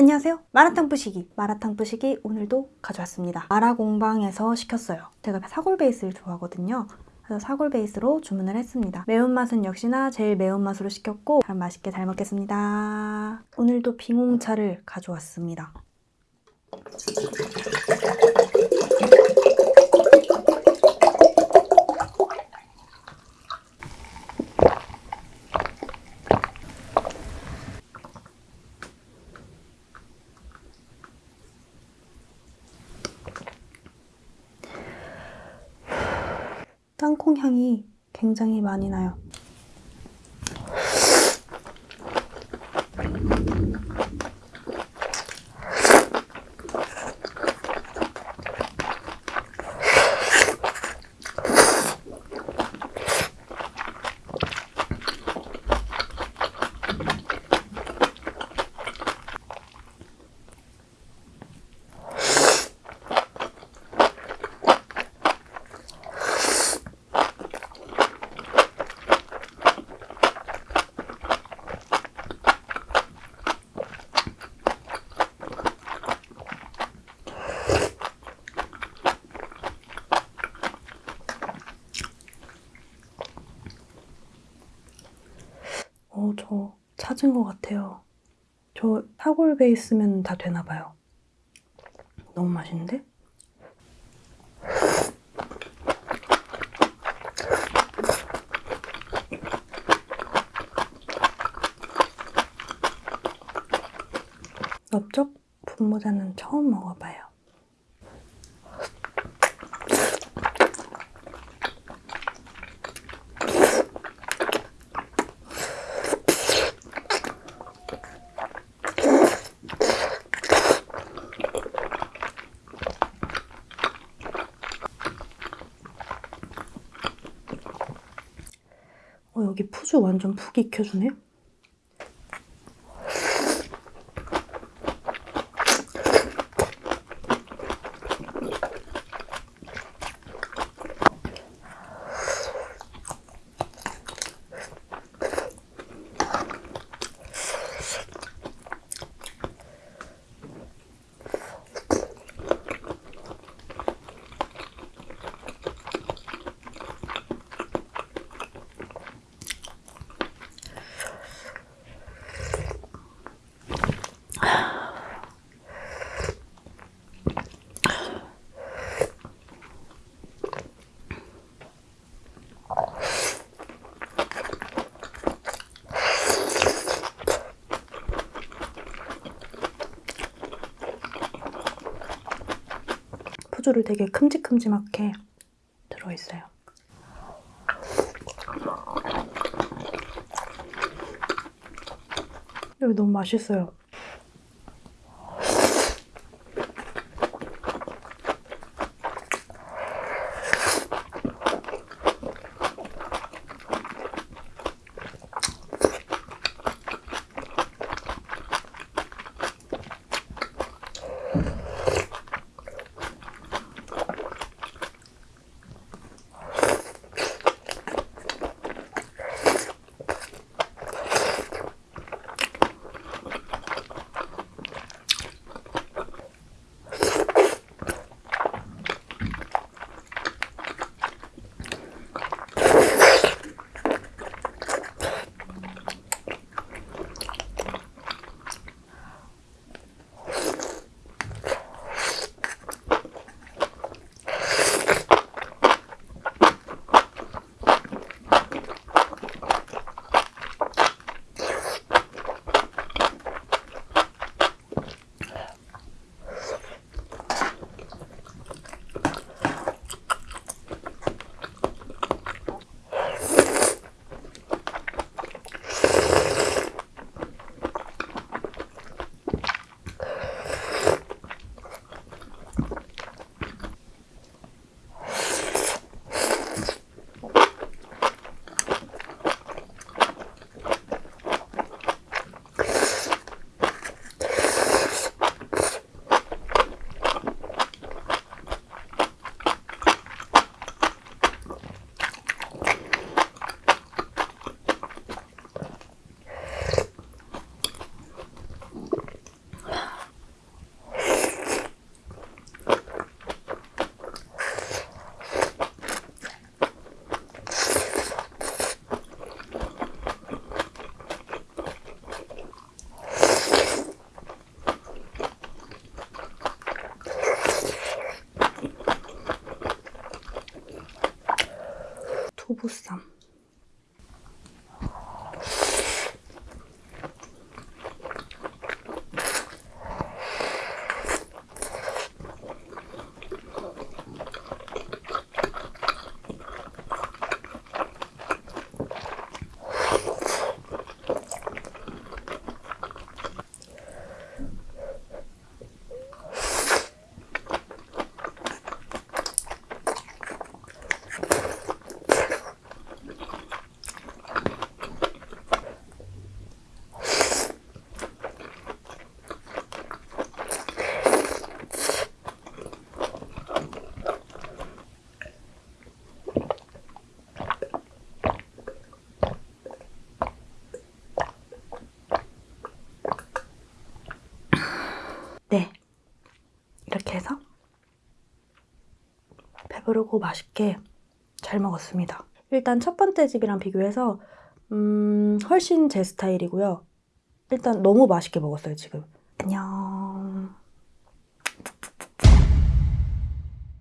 안녕하세요. 마라탕 부시기. 마라탕 부시기 오늘도 가져왔습니다. 마라공방에서 시켰어요. 제가 사골 베이스를 좋아하거든요. 그래서 사골 베이스로 주문을 했습니다. 매운맛은 역시나 제일 매운맛으로 시켰고 잘 맛있게 잘 먹겠습니다. 오늘도 빙홍차를 가져왔습니다. 땅콩 향이 굉장히 많이 나요. 어, 저 찾은 것 같아요. 저 사골 베이스면 다 되나 봐요. 너무 맛있는데? 넓적 분모자는 처음 먹어봐요. 어, 여기 푸주 완전 푹 익혀주네? 푸주를 되게 큼직큼직하게 들어있어요. 여기 너무 맛있어요. Автобуса. 배부르고 맛있게 잘 먹었습니다. 일단 첫 번째 집이랑 비교해서 음, 훨씬 제 스타일이고요. 일단 너무 맛있게 먹었어요, 지금. 안녕.